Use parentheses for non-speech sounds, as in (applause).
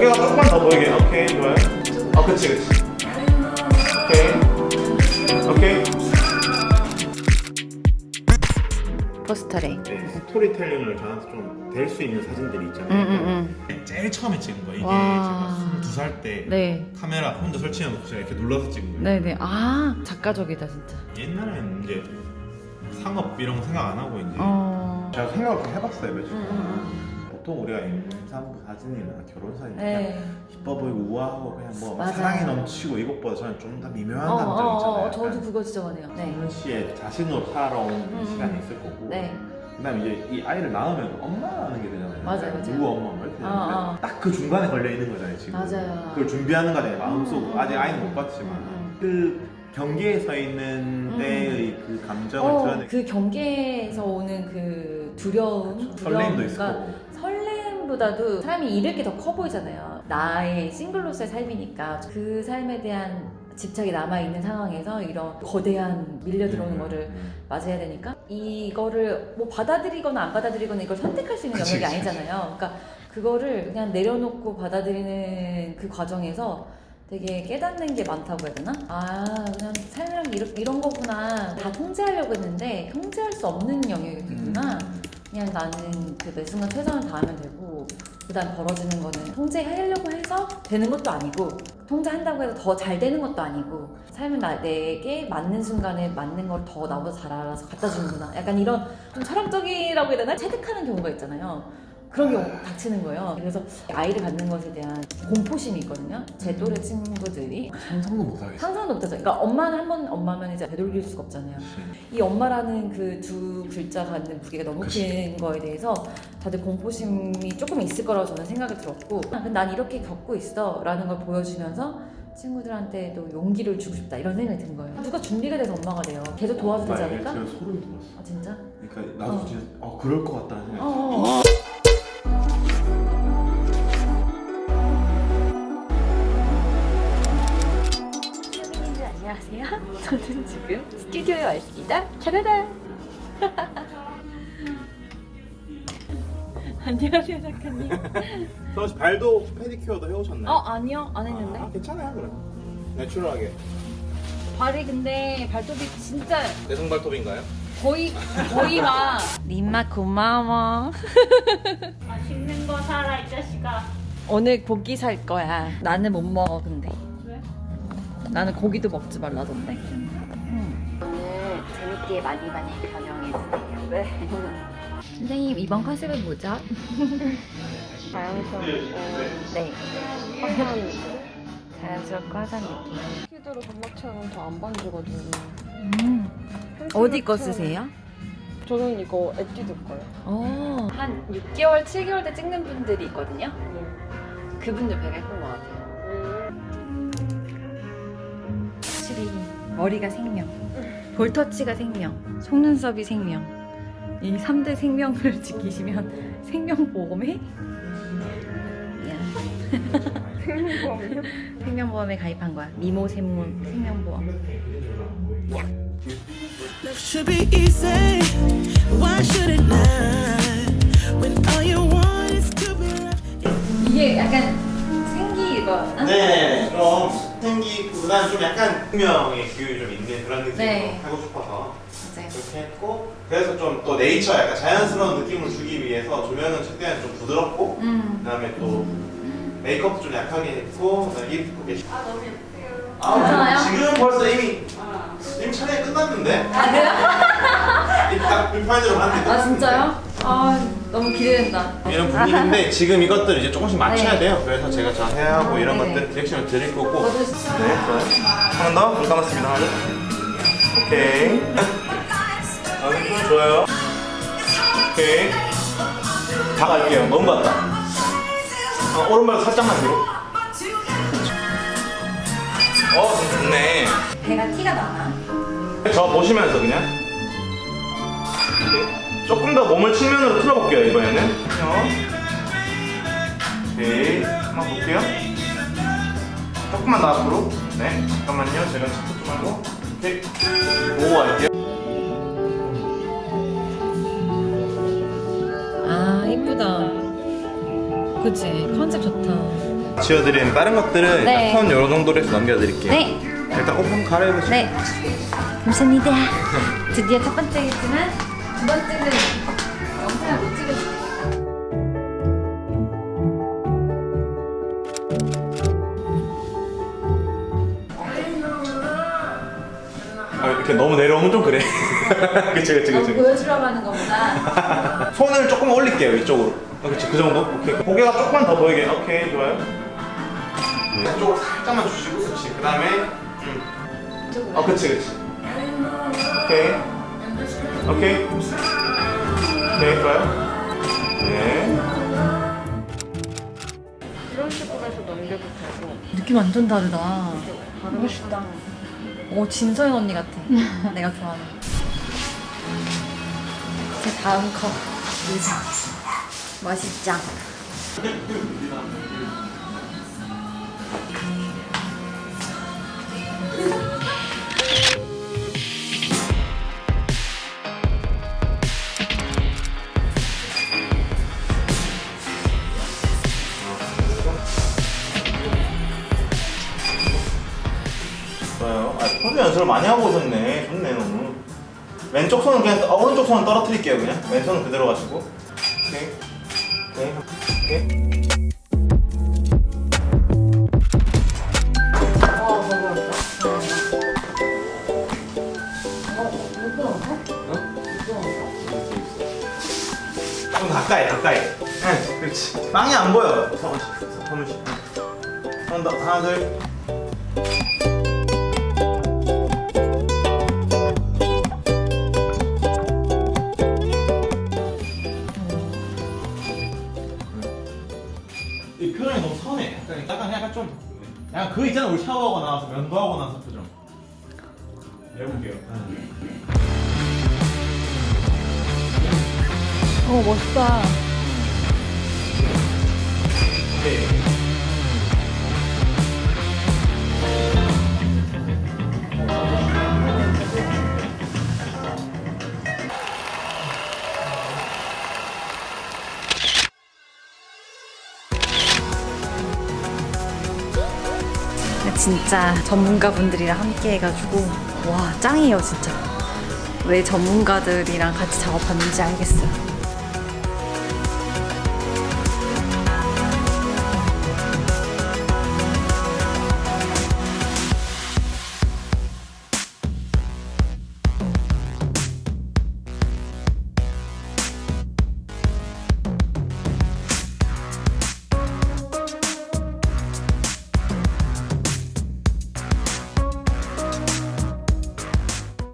고개가 조금만 더 보이게 오케이 좋아요 아 그치 그치 오케이 오케이 포스터래. 네, 스토리텔링을 저한테 좀 될 수 있는 사진들이 있잖아요 음, 음, 제일 처음에 찍은 거 이게 와. 제가 22살 때 네. 카메라 혼자 설치해놓고 제가 이렇게 눌러서 찍은 거예요 네네. 아 작가적이다 진짜. 옛날에는 이제 상업 이런 거 생각 안 하고 이제 어. 제가 생각을 해봤어요 며칠 음, 음, 보통 우리가 임산부 사진이나 결혼 사진 음. 그냥 네. 이뻐 보이고 우아하고 그냥 뭐. 사랑이 넘치고 이것보다 저는 좀 더 미묘한 어, 감정 어, 있잖아요 어, 저도 그거 진짜 원해요. 네. 성훈 씨의 자신으로 살아온 음. 시간이 있을 거고 네. 그다음 이제 이 아이를 낳으면 엄마라는 게 되잖아요 맞아요, 맞아요. 누구 엄마 뭐 이렇게 어, 되는데 어. 딱그 중간에 걸려 있는 거잖아요 지금 맞아요. 그걸 준비하는 과정에 음, 아직 음, 아이는 음, 못 봤지만 음, 그 경계에 서 있는 음. 때의 그 감정을 어, 드러내 그 경계에서 오는 그 두려움, 설렘도 있을 두려움과 거고 설렘보다도 사람이 잃을 게 더 커 보이잖아요. 나의 싱글로서의 삶이니까 그 삶에 대한 집착이 남아 있는 상황에서 이런 거대한 밀려 들어오는 음, 거를 음. 맞아야 되니까 이거를 뭐 받아들이거나 안 받아들이거나 이걸 선택할 수 있는 영역이. 아니잖아요. 그러니까 그거를 그냥 내려놓고 받아들이는 그 과정에서 되게 깨닫는 게 많다고 해야 되나? 아 그냥 삶이란 게 이런, 이런 거구나 다 통제하려고 했는데 통제할 수 없는 영역이구나 음. 그냥 나는 그매 순간 최선을 다하면 되고 그다음 벌어지는 거는 통제하려고 해서 되는 것도 아니고 통제한다고 해서 더 잘 되는 것도 아니고 삶은 나, 내게 맞는 순간에 맞는 걸 더 나보다 잘 알아서 갖다 주는구나 약간 이런 좀 철학적이라고 해야 되나? 체득하는 경우가 있잖아요 그런 경우 닥치는 거예요. 그래서 아이를 갖는 것에 대한 공포심이 있거든요. 제 또래 친구들이 상상도 못하겠어 상상도 못하죠. 그러니까 엄마는 한 번 엄마면 이제 되돌릴 수가 없잖아요. 이 엄마라는 그 두 글자가 갖는 무게가 너무 큰 거에 대해서 다들 공포심이 조금 있을 거라고 저는 생각이 들었고 아, 난 이렇게 겪고 있어 라는 걸 보여주면서 친구들한테도 용기를 주고 싶다 이런 생각이 든 거예요. 누가 준비가 돼서 엄마가 돼요. 계속 도와도 되지 정말 않을까? 제가 소름이 돋았어. 아 진짜? 그러니까 나도 어. 진짜 어 그럴 것 같다는 생각이 어, 들어 저는 지금 스튜디오에 와 있습니다. 차라라. (laughs) 안녕하세요 작가님. (laughs) 서씨 발도 페디큐어도 해오셨나요? 어 아니요 안 했는데. 아, 괜찮아요 그럼 내추럴하게 발이 근데 발톱이 진짜 내성 발톱인가요? 거의 거의 막. (laughs) 림마 고마워. 맛있는 거 사라 이 자식아 오늘 고기 살 거야. 나는 못 먹어 근데. 왜? 나는 고기도 먹지 말라던데. 오늘 재밌게 많이 많이 변형해주세요. 네. (laughs) 선생님 이번 컨셉은 뭐죠? (laughs) 자연스럽고 네. 화사한 자연스럽고 화사한 느낌. 키드로 점막체는 더안 반지거든요. 음. 어디 거 쓰세요? 저는 이거 에뛰드 거요. 어. 한 6개월, 7개월 때 찍는 분들이 있거든요. 그분들 배가 예쁜 것 같아요. 머리가 생명, 볼터치가 생명, 속눈썹이 생명. 이 3대 생명을 (laughs) 지키시면 생명보험에 미안. 생명보험이요? (laughs) 생명보험에 가입한 거야. 미모 생물 생명보험. Love should be easy. Why should it not? When all you want is to be loved. 이게 약간 생기가 네, 좀 생기보다는 좀 약간 분명의 기운이 좀 있는 그런 느낌으로 네. 하고 싶어서 맞아요. 그렇게 했고 그래서 좀 또 네이처 약간 자연스러운 느낌을 주기 위해서 조명은 최대한 좀 부드럽고 음. 그다음에 또 메이크업도 좀 약하게 했고 그다음에 입고 계시 아 너무 예쁘세요 아 괜찮아요? 지금 벌써 이미 아 이미 촬영이 끝났는데 아 그래요? 이딱 불판으로 봤는데 아 진짜요? 아 너무 기대된다. 이런 분위기인데 지금 이것들 이제 조금씩 맞춰야 네. 돼요. 그래서 제가 자세하고 아, 이런 네네. 것들 디렉션을 드릴 거고. 네, 좋아요. 한번 더. 불 감았습니다. 오케이. (laughs) 아, 네, 좋아요. 오케이. 다 갈게요. 너무 봤다. 어, 오른발 살짝만 뒤로. 어, 좋네. 배가 티가 나나? 저 보시면서 그냥. 조금 더 몸을 측면으로 틀어볼게요, 이번에는. 어. 오케이. 한번 볼게요. 조금만 더 앞으로. 네. 잠깐만요. 제가 척척 좀 하고. 오케이. 보고 갈게요. 아 이쁘다. 그치 컨셉 좋다. 지워드리는 다른 것들은 네. 턴 요런 정도로 해서 넘겨드릴게요 네. 일단 옷 한번 갈아입으시고 네. 감사합니다. 드디어 첫 번째겠지만 두 번째는 영상을 못 찍었어요. 아, 이렇게 너무 내려오면 좀 그래. (laughs) 그치 그치 그치. 보여주려고 하는 것보다 (laughs) 손을 조금 올릴게요 이쪽으로. 아, 그치 그 정도? 오케이. 고개가 조금만 더 보이게. 오케이 좋아요. 네. 이쪽으로 살짝만 주시고 그치. 그 다음에 음. 아 그치 그치. 오케이 오케이 오케이 좋아요 네 이런 식으로 해서 넘겨도 되고. 느낌 완전 다르다. 멋있다. 오 진서연 언니 같아. (laughs) 내가 좋아하는. 제 다음 컵 의자. 맛있짱. (laughs) 연습을 많이 하고 오셨네. 좋네 너무. 왼쪽 손은 그냥 아, 오른쪽 손은 떨어뜨릴게요 그냥. 왼손은 그대로 가시고. 오케이. 오케이. 오케이. 좀 가까이 가까이. 응 그렇지. 빵이 안 보여. 서훈씨. 서훈씨. 한더 하나 둘 약간 그 있잖아 우리 샤워하고 나와서 면도하고 나서 표정. 해볼게요. 오 멋있다. 오케이 진짜 전문가분들이랑 함께 해가지고 와 짱이에요 진짜. 왜 전문가들이랑 같이 작업하는지 알겠어요